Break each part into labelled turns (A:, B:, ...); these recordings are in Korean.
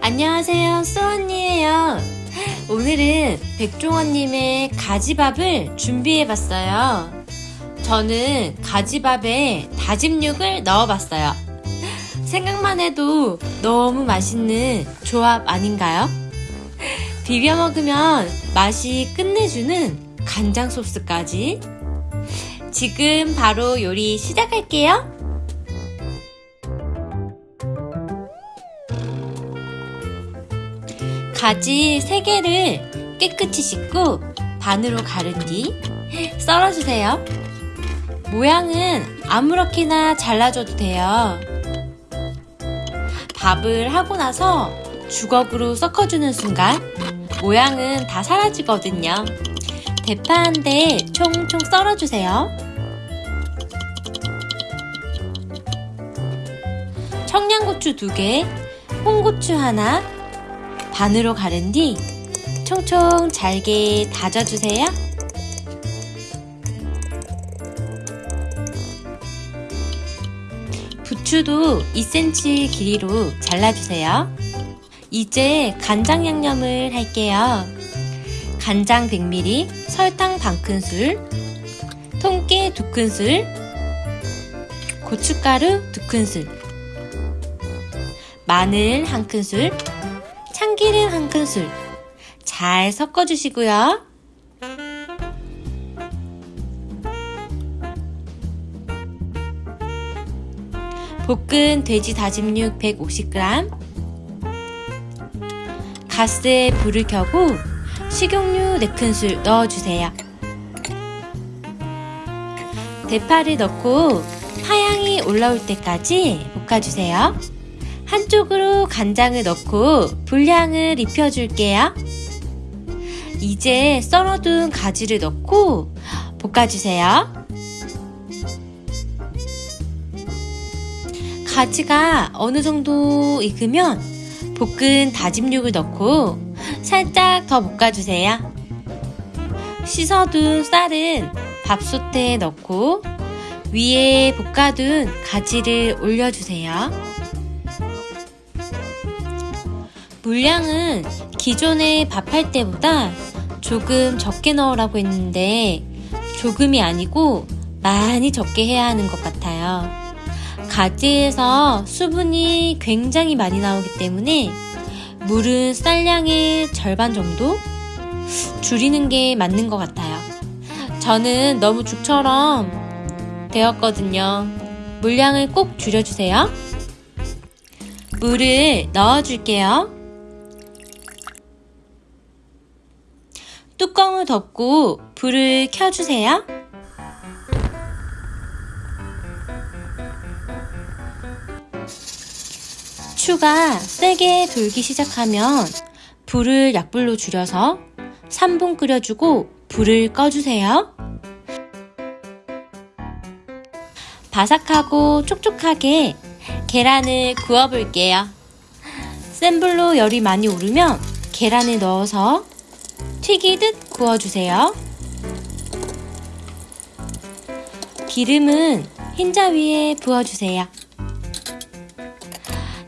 A: 안녕하세요, 수언니예요. 오늘은 백종원님의 가지밥을 준비해봤어요. 저는 가지밥에 다짐 육을 넣어봤어요. 생각만 해도 너무 맛있는 조합 아닌가요? 비벼 먹으면 맛이 끝내주는 간장 소스까지. 지금 바로 요리 시작할게요. 가지 3개를 깨끗이 씻고 반으로 가른 뒤 썰어주세요. 모양은 아무렇게나 잘라줘도 돼요. 밥을 하고 나서 주걱으로 섞어주는 순간 모양은 다 사라지거든요. 대파 한 대 총총 썰어주세요. 청양고추 2개, 홍고추 하나, 반으로 가른 뒤 총총 잘게 다져주세요. 부추도 2cm 길이로 잘라주세요. 이제 간장 양념을 할게요. 간장 100ml, 설탕 반큰술, 통깨 2큰술, 고춧가루 2큰술, 마늘 1큰술, 참기름 한 큰술 잘 섞어주시고요. 볶은 돼지 다짐육 150g 가스에 불을 켜고 식용유 4큰술 넣어주세요. 대파를 넣고 파향이 올라올 때까지 볶아주세요. 한쪽으로 간장을 넣고 분량을 입혀줄게요. 이제 썰어둔 가지를 넣고 볶아주세요. 가지가 어느 정도 익으면 볶은 다짐육을 넣고 살짝 더 볶아주세요. 씻어둔 쌀은 밥솥에 넣고 위에 볶아둔 가지를 올려주세요. 물량은 기존에 밥할 때보다 조금 적게 넣으라고 했는데 조금이 아니고 많이 적게 해야 하는 것 같아요. 가지에서 수분이 굉장히 많이 나오기 때문에 물은 쌀량의 절반 정도 줄이는 게 맞는 것 같아요. 저는 너무 죽처럼 되었거든요. 물량을 꼭 줄여주세요. 물을 넣어줄게요. 뚜껑을 덮고 불을 켜주세요. 추가 세게 돌기 시작하면 불을 약불로 줄여서 3분 끓여주고 불을 꺼주세요. 바삭하고 촉촉하게 계란을 구워볼게요. 센 불로 열이 많이 오르면 계란을 넣어서 튀기듯 구워주세요. 기름은 흰자 위에 부어주세요.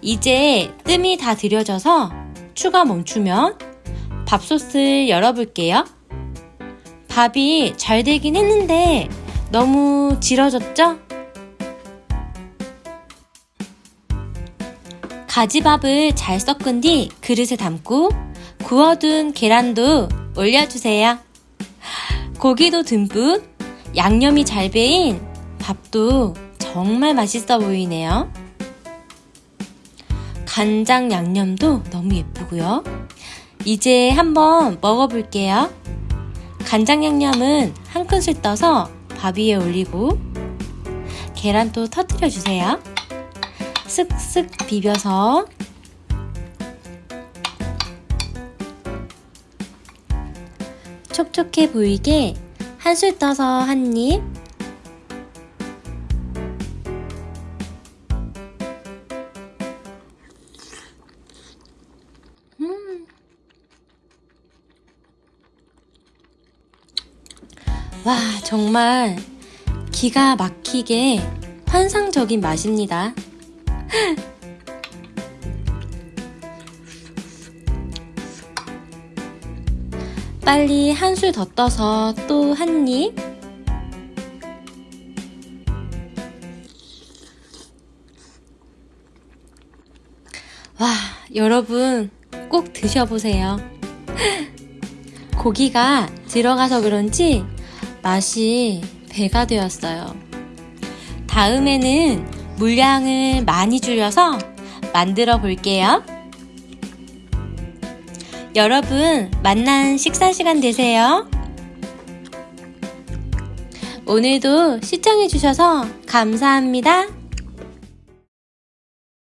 A: 이제 뜸이 다 들여져서 추가 멈추면 밥솥을 열어볼게요. 밥이 잘 되긴 했는데 너무 질어졌죠? 가지밥을 잘 섞은 뒤 그릇에 담고 구워둔 계란도 올려주세요. 고기도 듬뿍, 양념이 잘 배인 밥도 정말 맛있어 보이네요. 간장 양념도 너무 예쁘고요. 이제 한번 먹어볼게요. 간장 양념은 한 큰술 떠서 밥 위에 올리고 계란도 터뜨려 주세요. 슥슥 비벼서 촉촉해 보이게 한 술 떠서 한 입. 와, 정말 기가 막히게 환상적인 맛입니다. 빨리 한 술 더 떠서 또 한 입. 와, 여러분 꼭 드셔보세요. 고기가 들어가서 그런지 맛이 배가 되었어요. 다음에는 물량을 많이 줄여서 만들어 볼게요. 여러분, 만난 식사 시간 되세요. 오늘도 시청해주셔서 감사합니다.